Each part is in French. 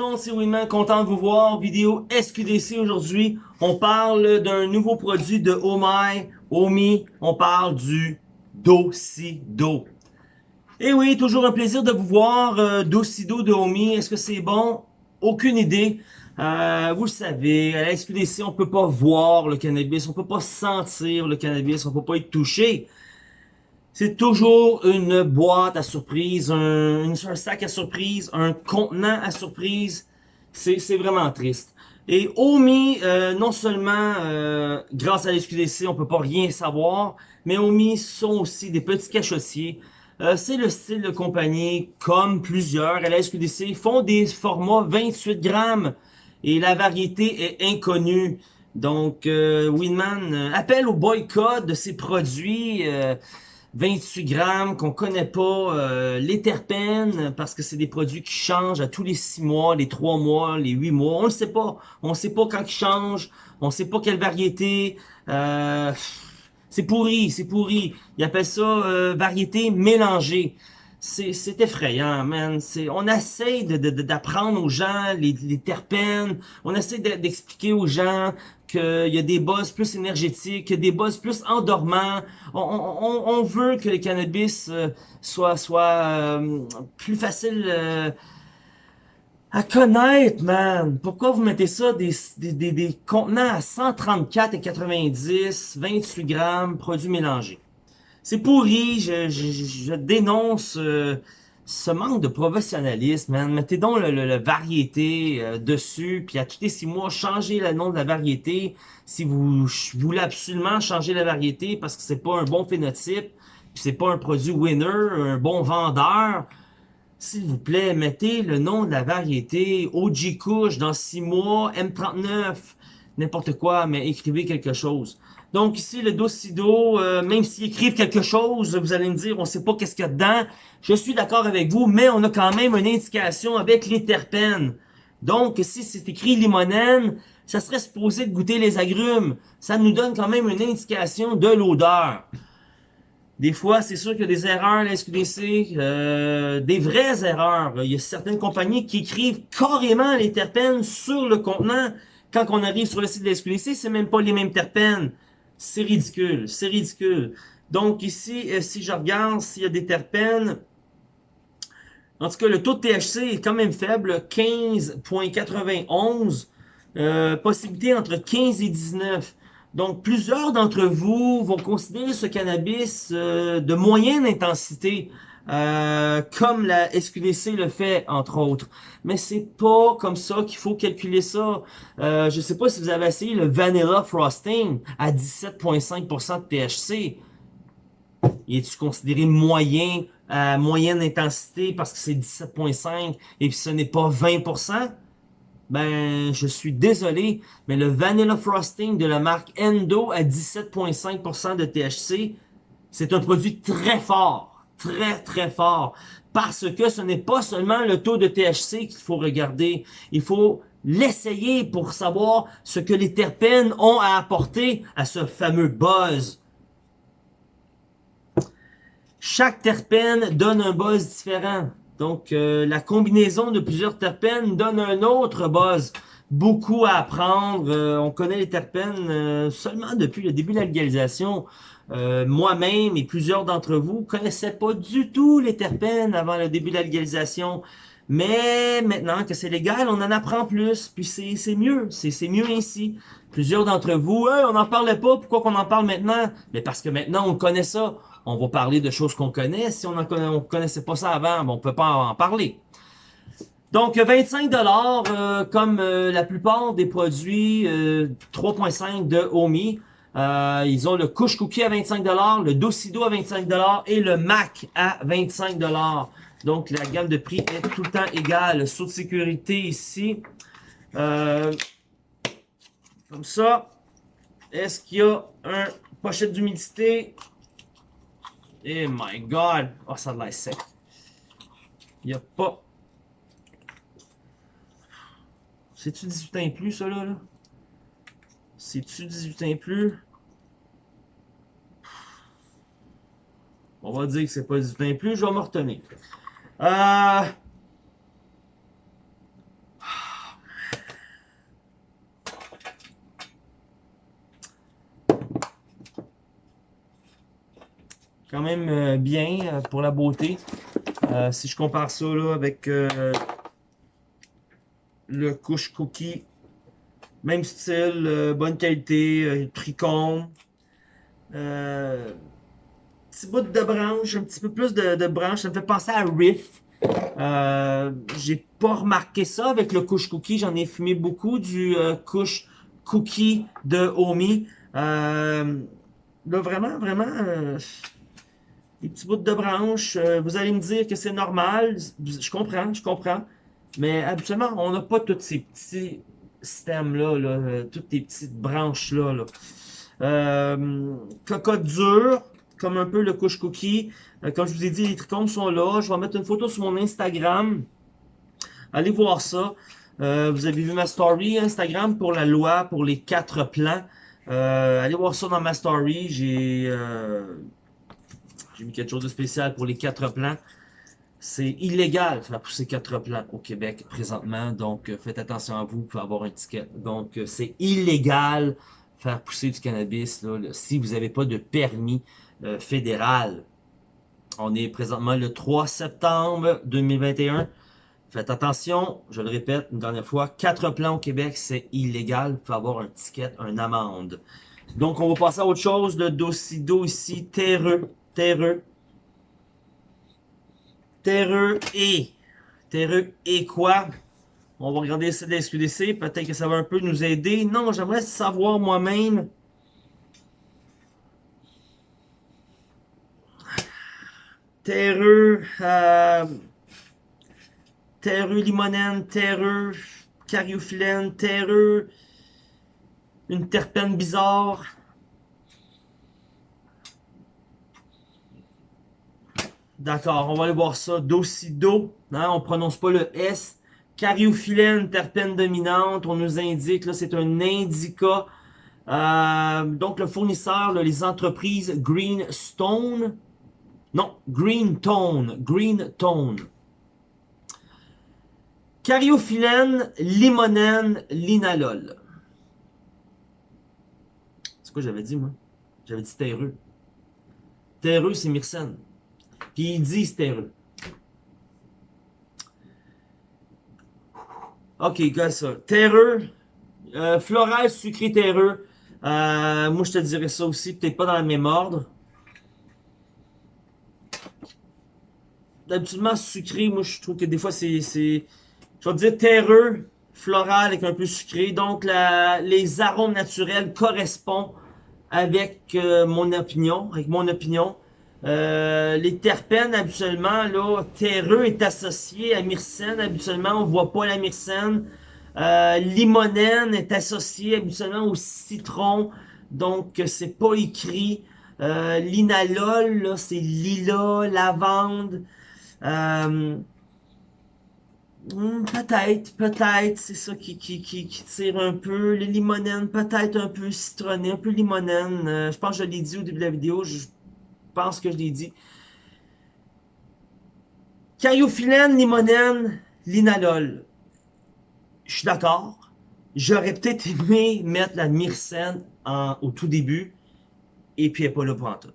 monde, c'est Winman, content de vous voir. Vidéo SQDC aujourd'hui. On parle d'un nouveau produit de My, Omi. On parle du Docido. Et eh oui, toujours un plaisir de vous voir. Euh, Docido de Omi, est-ce que c'est bon? Aucune idée. Euh, vous le savez, à la SQDC, on peut pas voir le cannabis, on peut pas sentir le cannabis, on peut pas y toucher. C'est toujours une boîte à surprise, un, un, sac à surprise, un contenant à surprise. C'est vraiment triste. Et Omi, euh, non seulement euh, grâce à l'SQDC, on peut pas rien savoir, mais Omi sont aussi des petits cachotiers. Euh, c'est le style de compagnie, comme plusieurs à la SQDC, font des formats 28 grammes et la variété est inconnue. Donc, Winman appelle au boycott de ces produits. 28 grammes, qu'on connaît pas, euh, les terpènes, parce que c'est des produits qui changent à tous les 6 mois, les 3 mois, les 8 mois, on ne sait pas. On sait pas quand ils changent, on sait pas quelle variété. Euh, c'est pourri, c'est pourri. Ils appellent ça euh, variété mélangée c'est effrayant, man. On essaie d'apprendre de, aux gens les, les, terpènes, on essaie d'expliquer aux gens qu'il y a des buzz plus énergétiques, des buzz plus endormants. On, on, on veut que le cannabis euh, soit, soit euh, plus facile euh, à connaître, man. Pourquoi vous mettez ça des, des, des, des contenants à 134 et 90, 28 grammes, produits mélangés? C'est pourri, je, je, dénonce euh, ce manque de professionnalisme, man. Mettez donc le, variété euh, dessus, puis à tous les six mois, changez le nom de la variété si vous voulez absolument changer la variété parce que c'est pas un bon phénotype, c'est pas un produit winner, un bon vendeur. S'il vous plaît, mettez le nom de la variété, OG Kush dans six mois, M39, n'importe quoi, mais écrivez quelque chose. Donc ici, le Docido, euh, même s'ils écrivent quelque chose, vous allez me dire, on ne sait pas qu'est-ce qu'il y a dedans. Je suis d'accord avec vous, mais on a quand même une indication avec les terpènes. Donc, si c'est écrit limonène, ça serait supposé de goûter les agrumes. Ça nous donne quand même une indication de l'odeur. Des fois, c'est sûr qu'il y a des erreurs la SQDC, euh, des vraies erreurs. Il y a certaines compagnies qui écrivent carrément les terpènes sur le contenant. Quand on arrive sur le site de la SQDC, c'est même pas les mêmes terpènes. C'est ridicule, c'est ridicule. Donc ici, euh, si je regarde s'il y a des terpènes, en tout cas, le taux de THC est quand même faible, 15.91, euh, possibilité entre 15 et 19. Donc, plusieurs d'entre vous vont considérer ce cannabis euh, de moyenne intensité. Euh, comme la SQDC le fait, entre autres. Mais c'est pas comme ça qu'il faut calculer ça. Euh, je sais pas si vous avez essayé le Vanilla Frosting à 17,5% de THC. Il est-tu considéré moyen, à moyenne intensité parce que c'est 17,5 et puis ce n'est pas 20%? Ben, je suis désolé, mais le Vanilla Frosting de la marque Endo à 17,5% de THC, c'est un produit très fort très, très fort. Parce que ce n'est pas seulement le taux de THC qu'il faut regarder. Il faut l'essayer pour savoir ce que les terpènes ont à apporter à ce fameux buzz. Chaque terpène donne un buzz différent. Donc, euh, la combinaison de plusieurs terpènes donne un autre buzz. Beaucoup à apprendre. Euh, on connaît les terpènes euh, seulement depuis le début de la légalisation. Euh, moi-même et plusieurs d'entre vous connaissaient pas du tout les terpènes avant le début de la légalisation. Mais maintenant que c'est légal, on en apprend plus, puis c'est mieux, c'est mieux ainsi. Plusieurs d'entre vous, on n'en parlait pas, pourquoi qu'on en parle maintenant? Mais parce que maintenant on connaît ça, on va parler de choses qu'on connaît. Si on ne connaissait pas ça avant, on peut pas en parler. Donc 25 dollars, euh, comme euh, la plupart des produits 3.5 de Omi. Euh, ils ont le Couche Cookie à 25$, le Docido à 25$ et le Mac à 25$. Donc la gamme de prix est tout le temps égale. Saut de sécurité ici. Euh, comme ça. Est-ce qu'il y a un pochette d'humidité? Eh my god! Oh, ça a l'air sec. Il n'y a pas... C'est-tu 18 ans et plus, ça, là? là? C'est-tu 18 ans plus? On va dire que c'est pas 18 ans plus, je vais me retenir. Euh, quand même euh, bien euh, pour la beauté. Si je compare ça là, avec le couche cookie même style, bonne qualité, tricône. petit bout de branche, un petit peu plus de, branche, ça me fait penser à Riff. J'ai pas remarqué ça avec le couche cookie, j'en ai fumé beaucoup du couche cookie de Omi. là, vraiment, vraiment, des petits bouts de branches. Euh, vous allez me dire que c'est normal. Je comprends, je comprends. Mais habituellement, on n'a pas tous ces petits systèmes-là, là, euh, toutes ces petites branches-là. Là. Euh, cocotte dure, comme un peu le couche cookie. Euh, comme je vous ai dit, les trichomes sont là. Je vais mettre une photo sur mon Instagram. Allez voir ça. vous avez vu ma story Instagram pour la loi, pour les quatre plans. allez voir ça dans ma story. J'ai j'ai mis quelque chose de spécial pour les quatre plans. C'est illégal faire pousser quatre plans au Québec présentement, donc euh, faites attention à vous, pouvez avoir un ticket. Donc euh, c'est illégal faire pousser du cannabis si vous n'avez pas de permis euh, fédéral. On est présentement le 3 septembre 2021. Faites attention, je le répète une dernière fois, quatre plans au Québec, c'est illégal. Vous pouvez avoir un ticket, une amende. Donc, on va passer à autre chose. Le dossier ici, terreux terreux. Terreux et. Terreux et quoi? On va regarder ça de la SQDC. Peut-être que ça va un peu nous aider. Non, j'aimerais savoir moi-même. Terreux. Euh, terreux limonène, terreux cariophyllène, terreux. Une terpène bizarre. D'accord, on va aller voir ça. Docido, hein, on prononce pas le S. Cariophyllène, terpène dominante, on nous indique, là, c'est un indica. Euh, donc, le fournisseur, les entreprises Greenstone. Non, Green Tone. Green Tone. Cariophyllène, limonène, linalol. C'est quoi j'avais dit, moi? J'avais dit terreux. Terreux, c'est myrcène. Puis ils disent terreux. Ok, gars, ça. Terreux. Euh, floral, sucré, terreux. Euh, moi, je te dirais ça aussi. Peut-être pas dans le même ordre. D'habitude, sucré, moi, je trouve que des fois, c'est... Je vais dire terreux, floral avec un peu sucré. Donc, les arômes naturels correspondent avec euh, mon opinion. Avec mon opinion. Euh, les terpènes, habituellement, là, terreux est associé à myrcène. Habituellement, on voit pas la myrcène. Euh, limonène est associé habituellement au citron. Donc, c'est pas écrit. Euh, Linalol, là, c'est lilas, lavande. Euh, hmm, peut-être, peut-être, c'est ça qui, qui, qui, tire un peu. Les limonènes, peut-être un peu citronné, un peu limonène. Euh, je pense que je l'ai dit au début de la vidéo. Je, pense que je l'ai dit. Cariophyllène, limonène, linalol. Je suis d'accord. J'aurais peut-être aimé mettre la myrcène en, au tout début. Et puis elle n'est pas là pour en tout.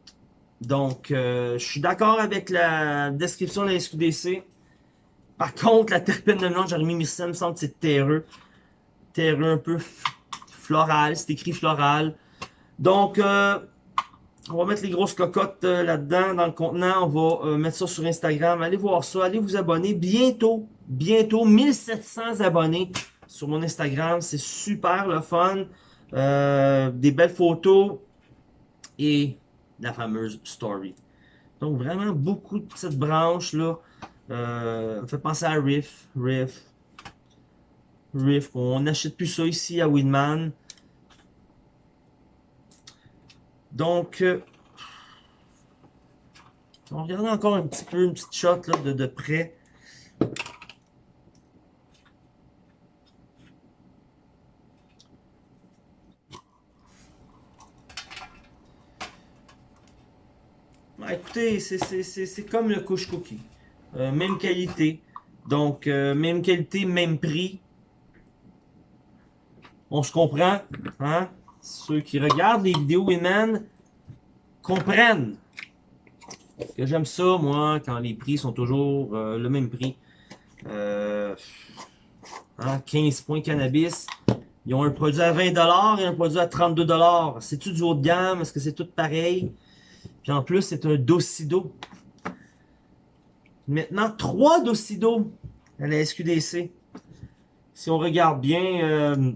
Donc, euh, je suis d'accord avec la description de la SQDC. Par contre, la terpène de j'aurais mis myrcène, me semble c'est terreux. Terreux un peu floral, c'est écrit floral. Donc, euh, on va mettre les grosses cocottes euh, là-dedans, dans le contenant. On va euh, mettre ça sur Instagram. Allez voir ça, allez vous abonner. Bientôt, bientôt, 1700 abonnés sur mon Instagram. C'est super le fun. Euh, des belles photos et la fameuse story. Donc vraiment beaucoup de petites branches là. Euh, fait penser à Riff, Riff, Riff. On n'achète plus ça ici à Winman. Donc, euh, on regarde encore un petit peu, une petite shot de, de près. Bah, écoutez, c'est comme le couche cookie. Euh, même qualité. Donc, euh, même qualité, même prix. On se comprend, hein? Ceux qui regardent les vidéos Winman comprennent. Que j'aime ça, moi, quand les prix sont toujours euh, le même prix. Euh, 15 hein, points cannabis. Ils ont un produit à 20$ et un produit à 32$. C'est-tu du haut de gamme? Est-ce que c'est tout pareil? Puis en plus, c'est un Docido. Maintenant, trois Docido à la SQDC. Si on regarde bien euh,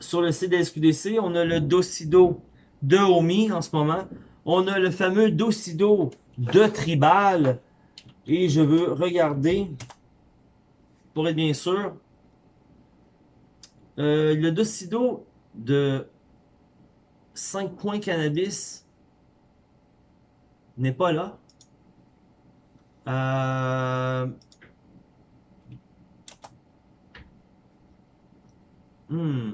sur le site de SQDC, on a le Docido de Omi en ce moment. On a le fameux Docido de Tribal. Et je veux regarder, pour être bien sûr, euh, le Docido de 5 points cannabis n'est pas là. Euh... Hmm.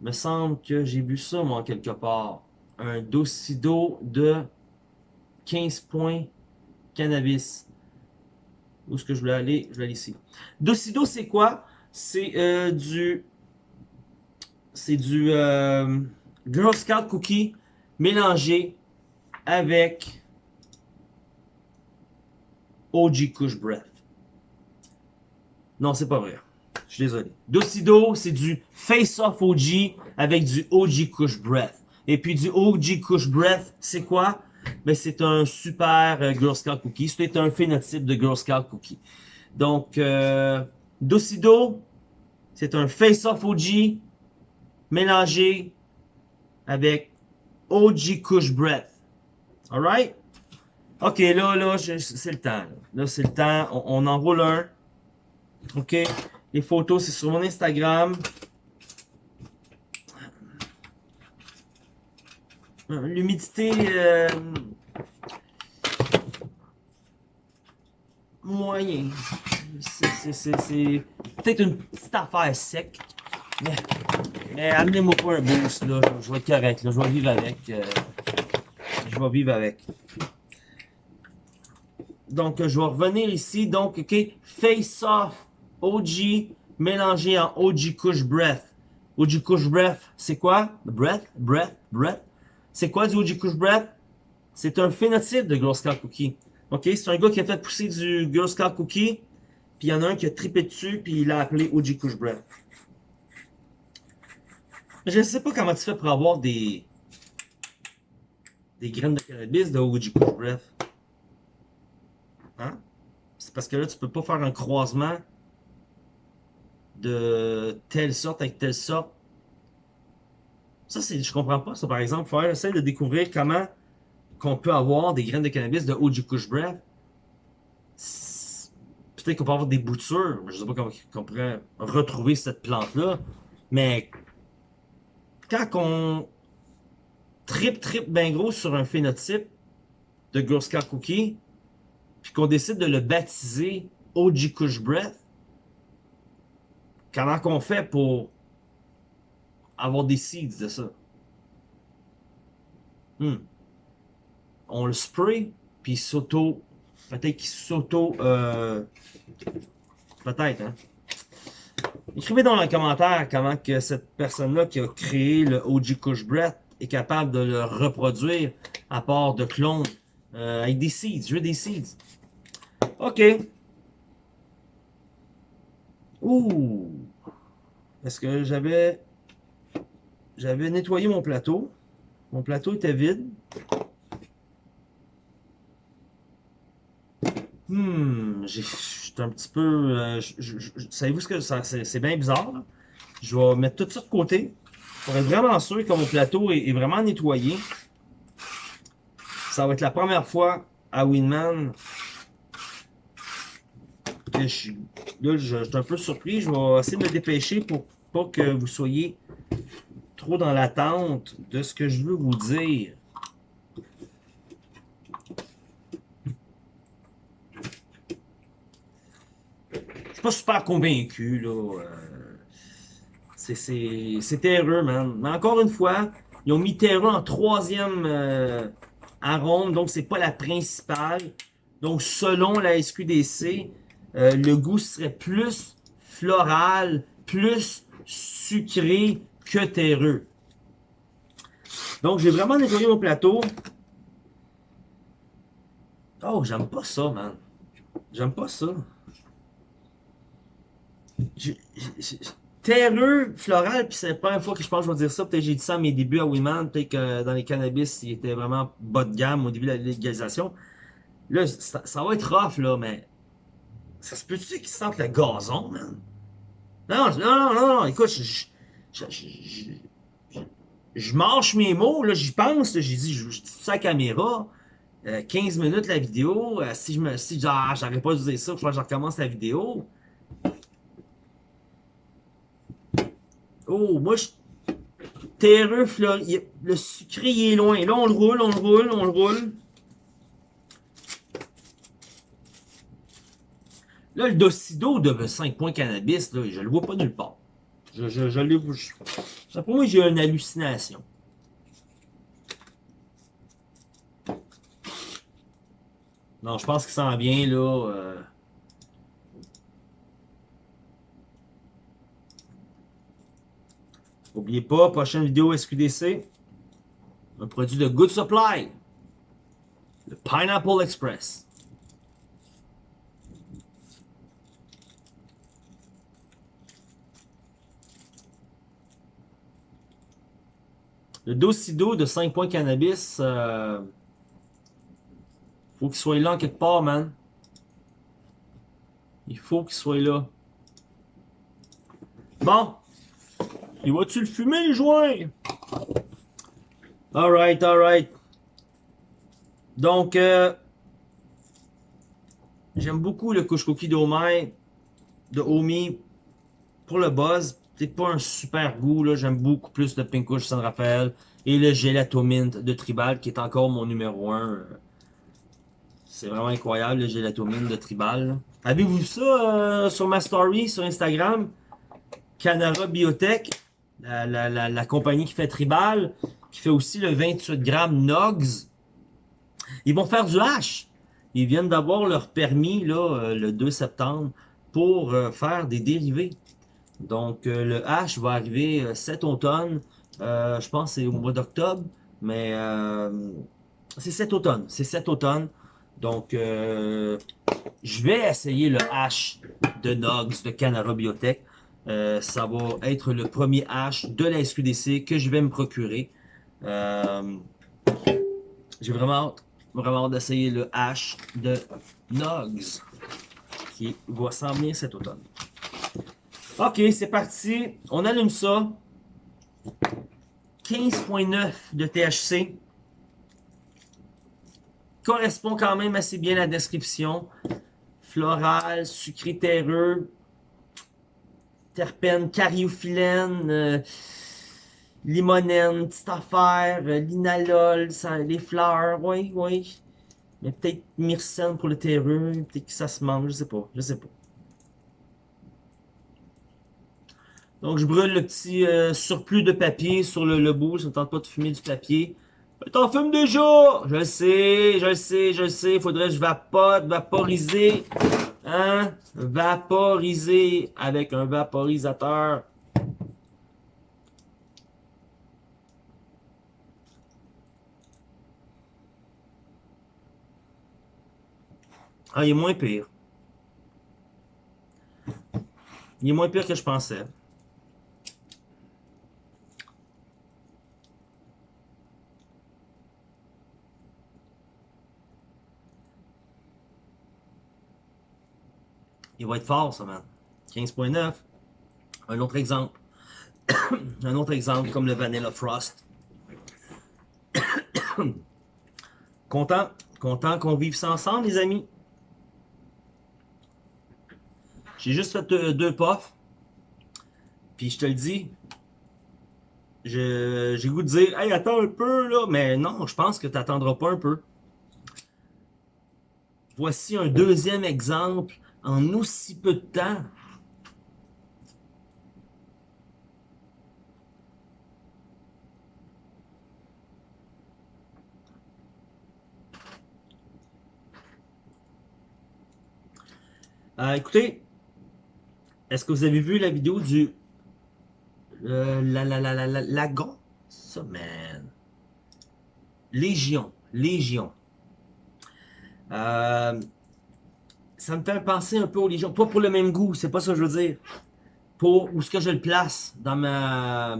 Me semble que j'ai vu ça, moi, quelque part. Un Docido de 15 points cannabis. Où est-ce que je voulais aller? Je vais aller ici. Docido, c'est quoi? C'est euh, du... C'est du euh, Girl Scout Cookie mélangé avec OG Kush Breath. Non, c'est pas vrai. Je suis désolé. Docido, c'est du Face Off OG avec du OG Kush Breath. Et puis du OG Kush Breath, c'est quoi? Ben, c'est un super euh, Girl Scout Cookie. C'est un phénotype de Girl Scout Cookie. Donc, euh, Docido, c'est un Face Off OG mélangé avec OG Kush Breath. Alright? Ok, là, là, c'est le temps. Là, c'est le temps. On, on enroule un. Ok? Les photos, c'est sur mon Instagram. L'humidité... Euh, moyen. C'est peut-être une petite affaire sec. Mais, amenez-moi pas un boost, là. Je, vais être correct, là. Je vais vivre avec. Euh, je vais vivre avec. Donc, je vais revenir ici. Donc, OK, Face Off OG mélangé en OG Kush Breath. OG Kush Breath, c'est quoi? Breath, breath, breath? C'est quoi du OG Kush Breath? C'est un phénotype de Girl Scout Cookie. OK? C'est un gars qui a fait pousser du Girl Scout Cookie. Puis il y en a un qui a tripé dessus, puis il l'a appelé OG Kush Breath. Je ne sais pas comment tu fais pour avoir des des graines de cannabis de OG Kush Breath. Hein? C'est parce que là, tu peux pas faire un croisement de telle sorte avec telle sorte. Ça, c'est, je comprends pas ça, par exemple. Faut essayer de découvrir comment qu'on peut avoir des graines de cannabis de OG Kush Breath. Peut-être qu'on peut avoir des boutures. Je sais pas comment on pourrait retrouver cette plante-là. Mais quand on trip trip bien gros sur un phénotype de Girl Scout Cookie, puis qu'on décide de le baptiser OG Kush Breath, Comment qu'on fait pour avoir des seeds de ça? Hmm. On le spray, puis s'auto... Peut-être qu'il s'auto... Euh, peut-être, hein? Écrivez dans les commentaires comment que cette personne-là qui a créé le OG Kush Breath est capable de le reproduire à part de clones euh, avec des seeds. Je veux des seeds. OK. Ouh! Parce que j'avais... J'avais nettoyé mon plateau. Mon plateau était vide. Hmm, j'étais un petit peu... Euh, savez-vous ce que... C'est bien bizarre. Je vais mettre tout ça de côté. Pour être vraiment sûr que mon plateau est, vraiment nettoyé. Ça va être la première fois à Winman je suis, là, je, suis un peu surpris. Je vais essayer de me dépêcher pour pas que vous soyez trop dans l'attente de ce que je veux vous dire. Je suis pas super convaincu, là. Euh, c'est terreux, man. Mais encore une fois, ils ont mis terreux en troisième euh, arôme, donc c'est pas la principale. Donc, selon la SQDC, euh, le goût serait plus floral, plus sucré que terreux. Donc, j'ai vraiment nettoyé mon plateau. Oh, j'aime pas ça, man. J'aime pas ça. Terreux, floral, puis c'est la première fois que je pense que je vais dire ça. Peut-être que j'ai dit ça à mes débuts à Wiman. Peut-être que dans les cannabis, il était vraiment bas de gamme au début de la légalisation. Là, ça, va être rough, là, mais ça se peut-tu qu'ils sentent le gazon, man? Non, non, non, non, écoute, je, je, je, je marche mes mots, là, j'y pense, j'ai dit, je, dis ça à la caméra, 15 euh, minutes la vidéo, euh, si je me, si ah, j'aurais pas usé ça, il faut que je recommence la vidéo. Oh, moi, je, terreux, fleur, le sucré, il est loin, là, on le roule, on le roule, on le roule. Là, le Docido de 5 points cannabis, là, je le vois pas nulle part. Je, je, je l'ai... Pour moi, j'ai une hallucination. Non, je pense qu'il s'en vient, là. Euh... N'oubliez pas, prochaine vidéo SQDC. Un produit de Good Supply. Le Pineapple Express. Le Docido de 5 points cannabis, euh, faut qu'il soit là en quelque part, man. Il faut qu'il soit là. Bon. Il va-tu le fumer, le joint? Alright, alright. Donc, euh, j'aime beaucoup le couche cookie d'Omi, de Omi pour le buzz c'est pas un super goût, là. J'aime beaucoup plus le Pink Kush San Rafael et le Gelato Mint de Tribal, qui est encore mon numéro 1. C'est vraiment incroyable, le Gelato Mint de Tribal. Avez-vous vu ça euh, sur ma story sur Instagram? Canara Biotech, la, la, compagnie qui fait Tribal, qui fait aussi le 28 grammes Nogs. Ils vont faire du hash. Ils viennent d'avoir leur permis là, euh, le 2 septembre pour euh, faire des dérivés. Donc, euh, le H va arriver euh, cet automne. Euh, je pense que c'est au mois d'octobre. Mais c'est cet automne. C'est cet automne. Donc, je vais essayer le H de Nogs de Canara Biotech. ça va être le premier H de la SQDC que je vais me procurer. J'ai vraiment vraiment hâte d'essayer le H de Nogs qui va s'en venir cet automne. Ok, c'est parti. On allume ça. 15.9 de THC. Correspond quand même assez bien à la description. Floral, sucré terreux, terpène, cariophyllène, euh, limonène, petite affaire, euh, linalol, les fleurs, oui, oui. Mais peut-être myrcène pour le terreux, peut-être que ça se mange, je sais pas, je sais pas. Donc, je brûle le petit euh, surplus de papier sur le, bout. Ça ne tente pas de fumer du papier. T'en fumes déjà! Je le sais, je le sais, je le sais. Faudrait que je vapote, vaporiser. Hein? Vaporiser avec un vaporisateur. Ah, il est moins pire. Il est moins pire que je pensais. Il va être fort, ça, man. 15.9. Un autre exemple. un autre exemple, comme le Vanilla Frost. content. Content qu'on vive ça ensemble, les amis. J'ai juste fait deux, deux puffs. Puis je te le dis, j'ai goût de dire, attends un peu, là. Mais non, je pense que tu n'attendras pas un peu. Voici un deuxième exemple en aussi peu de temps. Euh, écoutez, est-ce que vous avez vu la vidéo du euh, la la la la la lagon ça man Légion, Légion. Euh, ça me fait penser un peu aux Légions. Pas pour le même goût, c'est pas ça que je veux dire. Pour où est-ce que je le place dans ma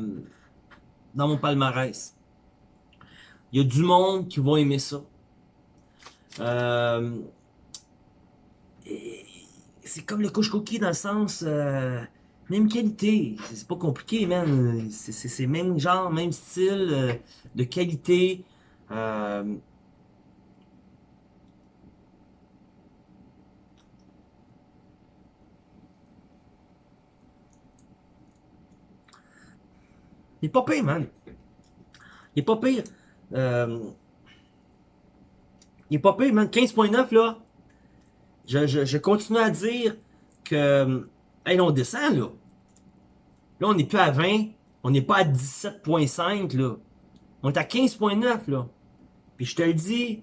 dans mon palmarès. Il y a du monde qui va aimer ça. Euh, c'est comme le couche cookie dans le sens euh, même qualité. C'est pas compliqué, man. C'est même genre, même style euh, de qualité. Il est pas pire, man. Il est pas pire. Euh... Il est pas pire, man. 15.9, là. Je, je, je, continue à dire que... Hey, on descend, là. Là, on n'est plus à 20. On n'est pas à 17.5, là. On est à 15.9, là. Puis je te le dis,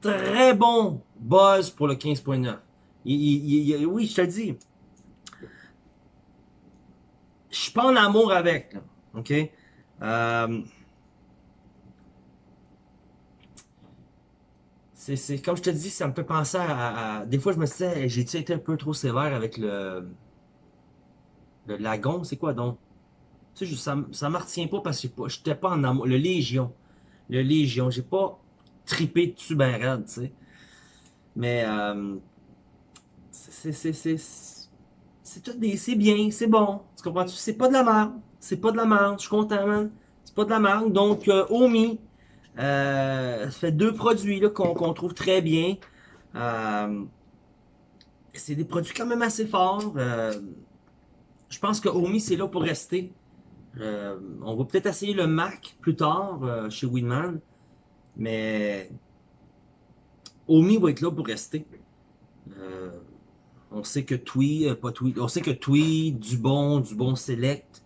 très bon buzz pour le 15.9. Oui, je te le dis. Je suis pas en amour avec, là. OK? Euh, c'est comme je te dis, ça me fait penser à, des fois je me disais, j'ai été un peu trop sévère avec le le lagon, c'est quoi donc? Tu sais, ça, ça me retient pas parce que j'étais pas en amour. Le Légion. Le Légion. J'ai pas tripé dessus ben raide, tu sais. Mais euh, c'est c'est bien, c'est bon. Tu comprends-tu? C'est pas de la merde. C'est pas de la merde. Je suis content, man. C'est pas de la merde. Donc, euh, Omi, euh, fait deux produits qu'on trouve très bien. Euh, c'est des produits quand même assez forts. Je pense que Omi, c'est là pour rester. On va peut-être essayer le Mac plus tard chez Winman. Mais Omi va être là pour rester. on sait que Twee, pas Twee, on sait que bon, du bon Select,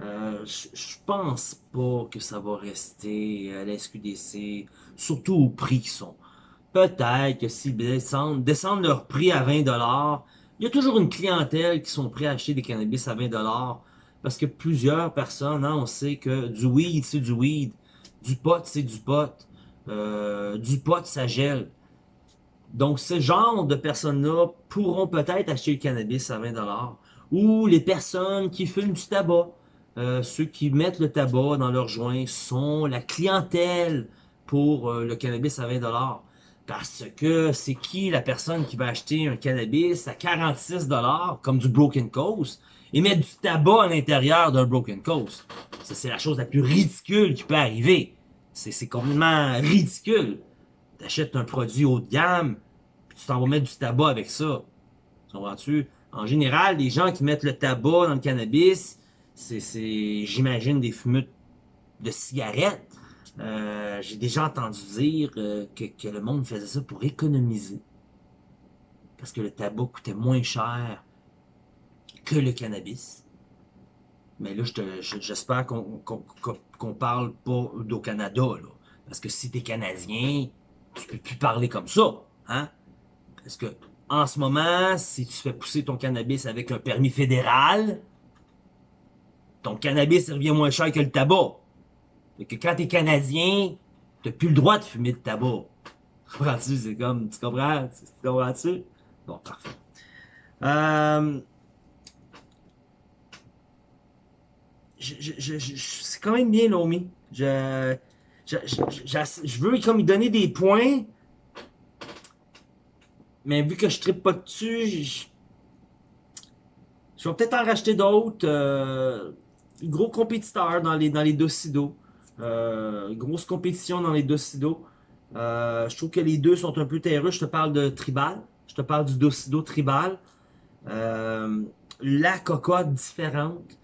euh, je pense pas que ça va rester à la SQDC, surtout au prix qu'ils sont. Peut-être que s'ils descendent, descendent leur prix à 20$, il y a toujours une clientèle qui sont prêts à acheter des cannabis à 20$, parce que plusieurs personnes, hein, on sait que du weed, c'est du weed, du pot, c'est du pot, euh, du pot, ça gèle. Donc, ce genre de personnes-là pourront peut-être acheter le cannabis à 20$, ou les personnes qui fument du tabac, euh, ceux qui mettent le tabac dans leurs joints sont la clientèle pour euh, le cannabis à 20$. Parce que c'est qui la personne qui va acheter un cannabis à 46$, comme du Broken Coast, et mettre du tabac à l'intérieur d'un Broken Coast? Ça, c'est la chose la plus ridicule qui peut arriver. C'est complètement ridicule. T'achètes un produit haut de gamme, puis tu t'en vas mettre du tabac avec ça. En général, les gens qui mettent le tabac dans le cannabis, c'est, j'imagine, des fumeux de cigarettes. Euh, j'ai déjà entendu dire euh, que, le monde faisait ça pour économiser. Parce que le tabac coûtait moins cher que le cannabis. Mais là, j'espère qu'on qu'on parle pas d'au Canada. Parce que si t'es Canadien, tu peux plus parler comme ça. Hein? Parce que en ce moment, si tu fais pousser ton cannabis avec un permis fédéral, ton cannabis revient moins cher que le tabac. Et que quand t'es Canadien, t'as plus le droit de fumer de tabac. Comprends-tu? C'est comme, tu comprends? Tu comprends-tu? Bon, parfait. Euh, c'est quand même bien, Lomi. Je, je, veux comme lui donner des points. Mais vu que je tripe pas dessus, je, je vais peut-être en racheter d'autres. Euh, gros compétiteur dans les, dans docidos. Euh, grosse compétition dans les docidos. Euh, je trouve que les deux sont un peu terreux. Je te parle de tribal. Je te parle du docido tribal. Euh, la cocotte différente.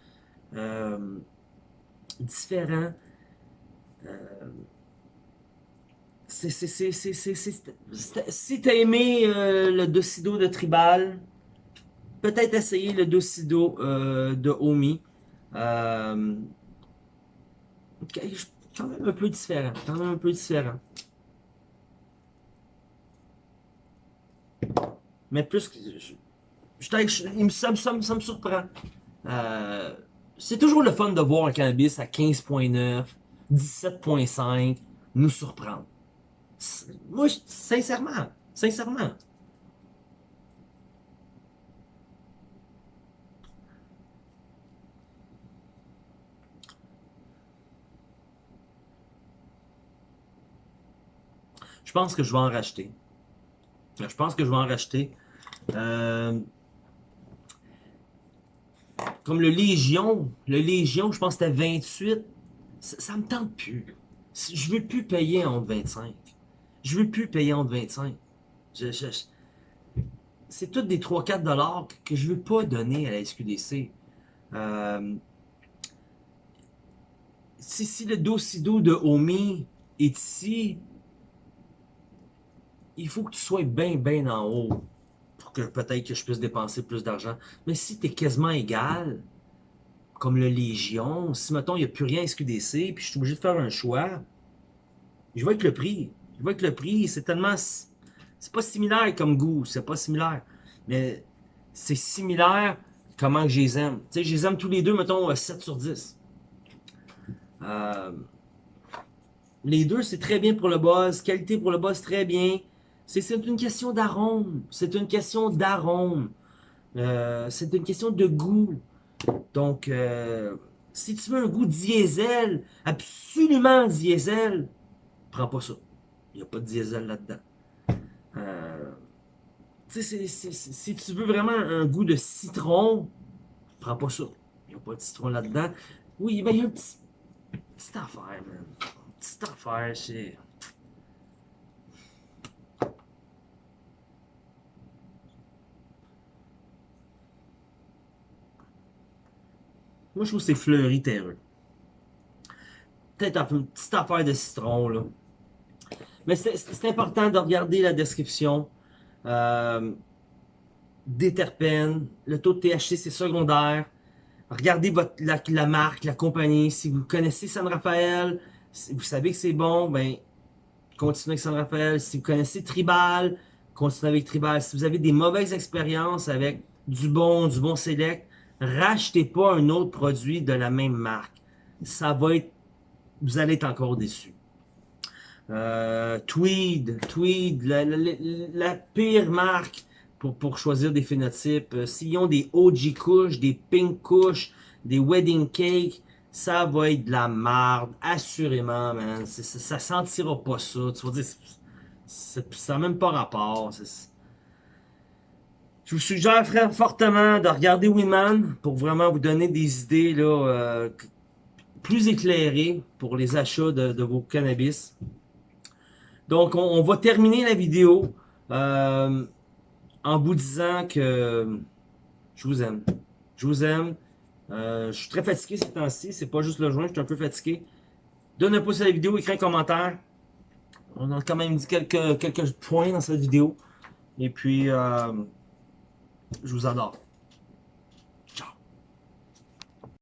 Différent. Si t'as aimé le docido de tribal, peut-être essayer le docido de Omi. Euh, quand même un peu différent. Quand même un peu différent. Mais plus que... Je, je, ça, me surprend. Euh, c'est toujours le fun de voir un cannabis à 15.9, 17.5 nous surprendre. Moi, sincèrement, sincèrement. Je pense que je vais en racheter. Je pense que je vais en racheter. Euh, comme le Légion. Le Légion, je pense que c'était 28. Ça, me tente plus. Je veux plus payer entre 25. Je veux plus payer entre 25. c'est toutes des 3-4 dollars que je veux pas donner à la SQDC. Euh, si, si le Docido de Omi est ici, il faut que tu sois bien, bien en haut pour que peut-être que je puisse dépenser plus d'argent. Mais si tu es quasiment égal, comme le Légion, si, mettons, il n'y a plus rien à SQDC, puis je suis obligé de faire un choix, je vais avec le prix. Je vais avec le prix, c'est tellement... C'est pas similaire comme goût, c'est pas similaire. Mais c'est similaire comment je les aime. Tu sais, je les aime tous les deux, mettons, 7 sur 10. Euh, les deux, c'est très bien pour le boss. Qualité pour le boss, très bien. C'est une question d'arôme. C'est une question d'arôme. Euh, c'est une question de goût. Donc, euh, si tu veux un goût diesel, absolument diesel, prends pas ça. Il n'y a pas de diesel là-dedans. Euh, si tu veux vraiment un goût de citron, prends pas ça. Il n'y a pas de citron là-dedans. Oui, ben, il y a une petite, petite affaire, man. Une petite affaire, c'est... Moi, je trouve que c'est fleuri terreux. Peut-être une petite affaire de citron, là. Mais c'est important de regarder la description. Euh, des terpènes, le taux de THC, c'est secondaire. Regardez votre, la, marque, la compagnie. Si vous connaissez San Rafael, si vous savez que c'est bon, ben continuez avec San Rafael. Si vous connaissez Tribal, continuez avec Tribal. Si vous avez des mauvaises expériences avec du bon, du bon Select, rachetez pas un autre produit de la même marque. Ça va être, vous allez être encore déçu. Euh, Tweed, Tweed, la, pire marque pour, pour choisir des phénotypes. Euh, s'ils ont des OG couches, des pink couches, des wedding cake, ça va être de la marde, assurément, man. Ça, ça sentira pas ça. Tu vas dire, ça n'a même pas rapport. Je vous suggère fortement de regarder Winman pour vraiment vous donner des idées là, euh, plus éclairées pour les achats de, vos cannabis. Donc, on, va terminer la vidéo euh, en vous disant que je vous aime. Je vous aime. Euh, je suis très fatigué ces temps-ci. C'est pas juste le joint, je suis un peu fatigué. Donne un pouce à la vidéo, écris un commentaire. On a quand même dit quelques, quelques points dans cette vidéo. Et puis... Je vous adore.